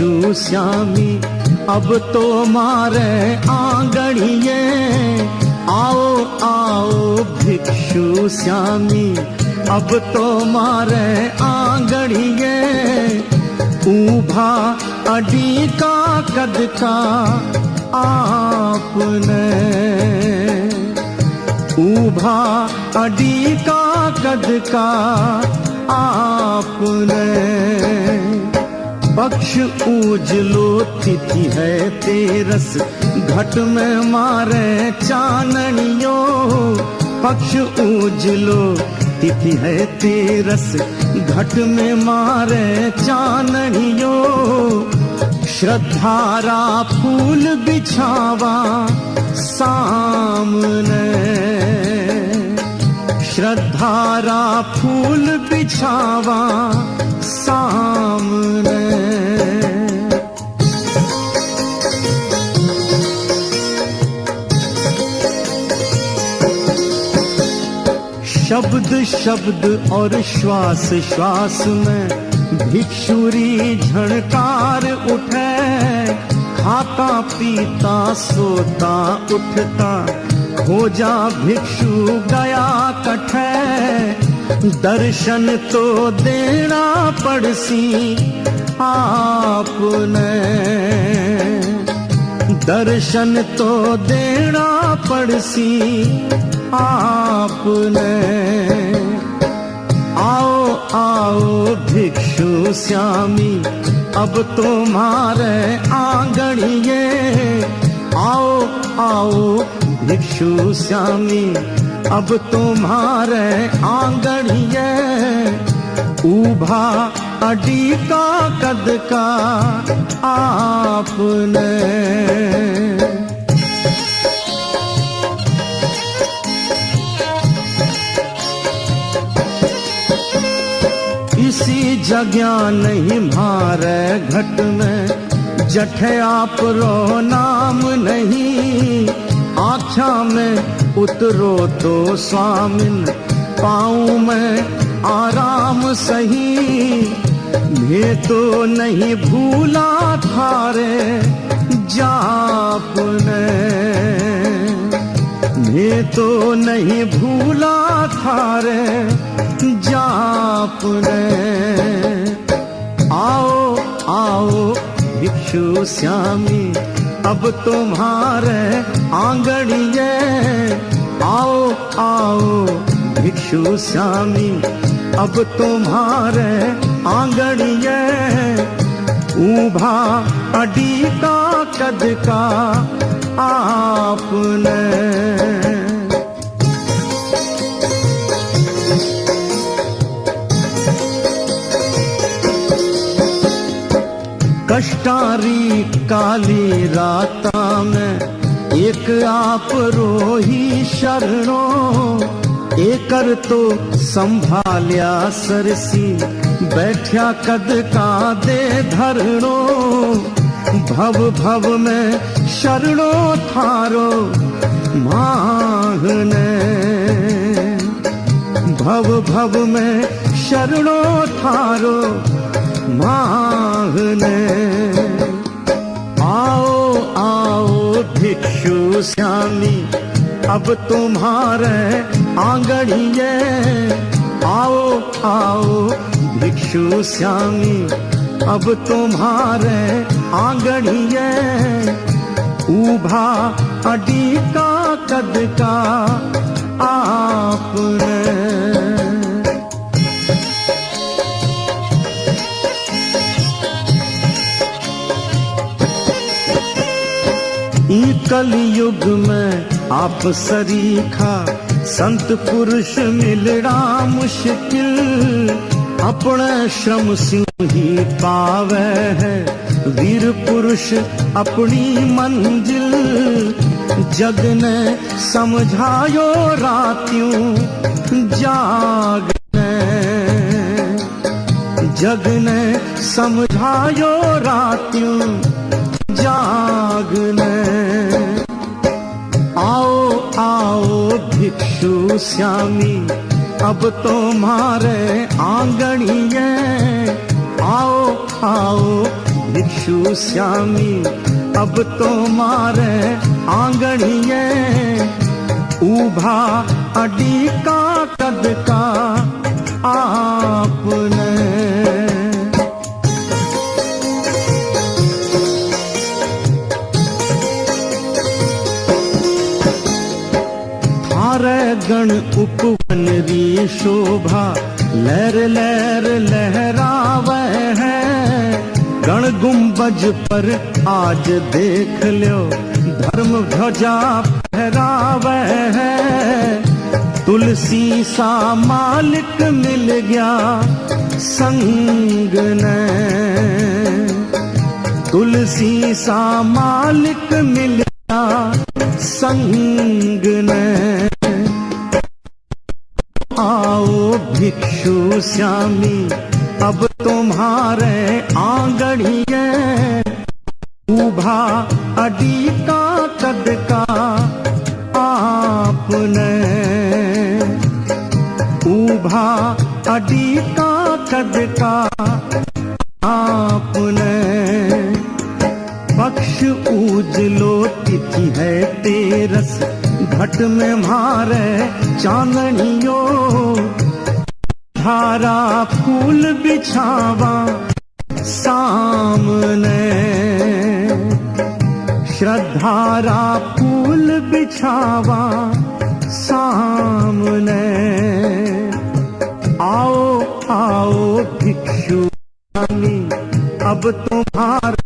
भिक्षु श्यामी, अब तो मारे आंगणिए आओ आओ भिक्षु श्यामी, अब तो मारे आंगणिए ऊभा अडी का कद का आपने। ऊभा अडी का कद का आपने। पक्ष उजलो तिथि है तेरस। घट में मारे चाननियो। पक्ष उजलो तिथि है तेरस। घट में मारे चाननियो। श्रद्धारा फूल बिछावा सामने। श्रद्धारा फूल बिछावा शब्द शब्द और श्वास श्वास में भिक्षुरी झणकार उठे। खाता पीता, सोता, उठता, खोजा भिक्षु गया कठे। दर्शन तो देना पड़सी आपने। दर्शन तो देना पड़सी आपने। आओ आओ भिक्षु श्यामी, अब तुम्हारे आंगणिए आओ आओ भिक्षु श्यामी, अब तुम्हारे आंगणिए ऊभा अडी का कद का आपने। जगह नहीं मारे घट में। जठे आप रो नाम नहीं आख्या में उतरो तो स्वामिन पाऊँ में आराम सही, मैं तो नहीं भूला थारे जापने मैं तो नहीं भूला थारे जापने आओ आओ, भिक्षु श्यामी, अब तुम्हारे आंगणिए आओ आओ, भिक्षु श्यामी, अब तुम्हारे आंगणिए ऊभा अडी का कद का आपने कष्टारी काली राता में। एक आप रोही शरणो, एकर तो संभालिया सरसी। बैठा कद का दे धरणो, भव भव में शरणो थारो मांगने। भव भव में शरणो थारो मांगने। भिक्षु अब तुम्हारे आंगड़ी है आओ आओ, भिक्षु श्यामी अब तुम्हारे आंगड़ी है ऊभा अडी का कद का आपने कलयुग में आप सरीखा संत पुरुष मिलना मुश्किल। अपने श्रम सिंह ही पावे है। वीर पुरुष अपनी मंजिल। जग ने समझायो रातियों जागने जग ने समझायो रातियों जागने आओ आओ भिक्षु श्यामी, अब तुम्हारे आंगणिए आओ आओ भिक्षु श्यामी, अब तो मारे आंगणिये। उभा अडी का कद का आपने गण उपवन री शोभा, लहर लहर लहरावे है। गण गुंबज पर आज देख लो धर्म ध्वजा फहरावे है। तुलसी सा मालिक मिल गया, संग तुलसी सा मालिक मिल गया, संग श्यामी, अब तुम्हारे आंगड़िए उभा अडी का कद का आपने। उभा अडी का कद का आपने। पक्ष उजलो तिथि है तेरस, घट में मारे चांदनियो। धारा फूल बिछावा सामने। श्रद्धारा फूल बिछावा सामने। आओ आओ भिक्षु अब तुम्हारे